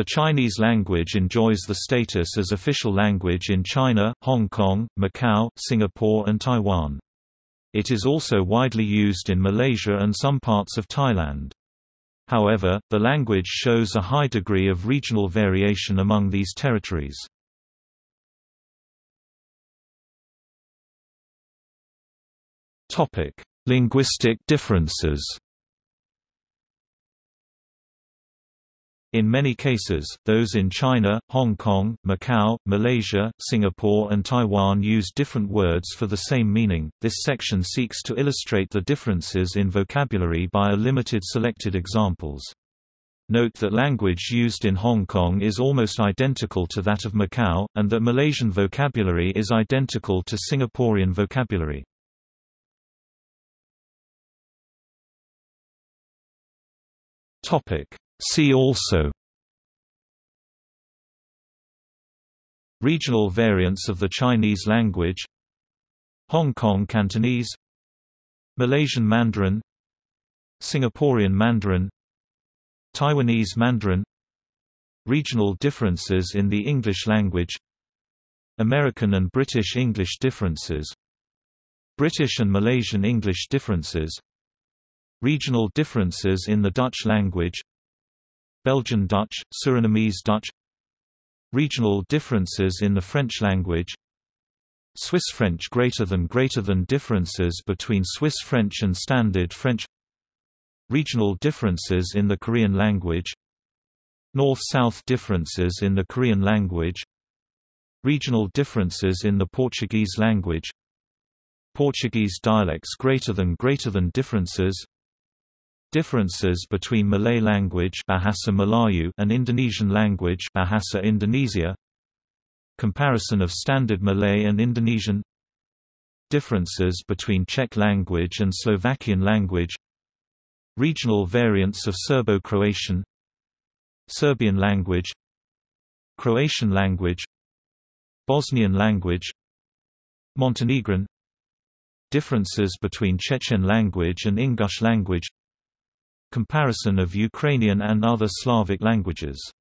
The Chinese language enjoys the status as official language in China, Hong Kong, Macau, Singapore and Taiwan. It is also widely used in Malaysia and some parts of Thailand. However, the language shows a high degree of regional variation among these territories. Linguistic differences In many cases, those in China, Hong Kong, Macau, Malaysia, Singapore and Taiwan use different words for the same meaning. This section seeks to illustrate the differences in vocabulary by a limited selected examples. Note that language used in Hong Kong is almost identical to that of Macau, and that Malaysian vocabulary is identical to Singaporean vocabulary. Topic See also. Regional variants of the Chinese language. Hong Kong Cantonese. Malaysian Mandarin. Singaporean Mandarin. Taiwanese Mandarin. Regional differences in the English language. American and British English differences. British and Malaysian English differences. Regional differences in the Dutch language Belgian Dutch, Surinamese Dutch Regional differences in the French language Swiss French greater than greater than differences between Swiss French and Standard French Regional differences in the Korean language North-South differences in the Korean language Regional differences in the Portuguese language Portuguese dialects greater than greater than differences Differences between Malay language Bahasa Melayu and Indonesian language Bahasa Indonesia. Comparison of Standard Malay and Indonesian. Differences between Czech language and Slovakian language. Regional variants of Serbo-Croatian. Serbian language. Croatian language. Bosnian language. Montenegrin. Differences between Chechen language and Ingush language Comparison of Ukrainian and other Slavic languages